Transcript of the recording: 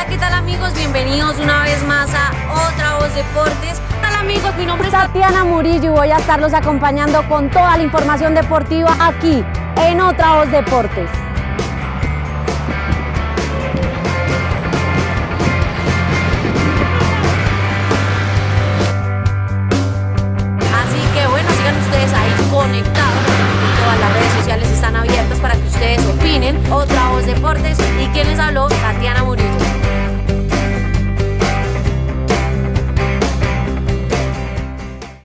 Hola, ¿qué tal amigos? Bienvenidos una vez más a Otra Voz Deportes. Hola amigos, mi nombre es Tatiana Murillo y voy a estarlos acompañando con toda la información deportiva aquí en Otra Voz Deportes. Así que bueno, sigan ustedes ahí conectados. Todas las redes sociales están abiertas para que ustedes opinen. Otra Voz Deportes. ¿Y quién les habló?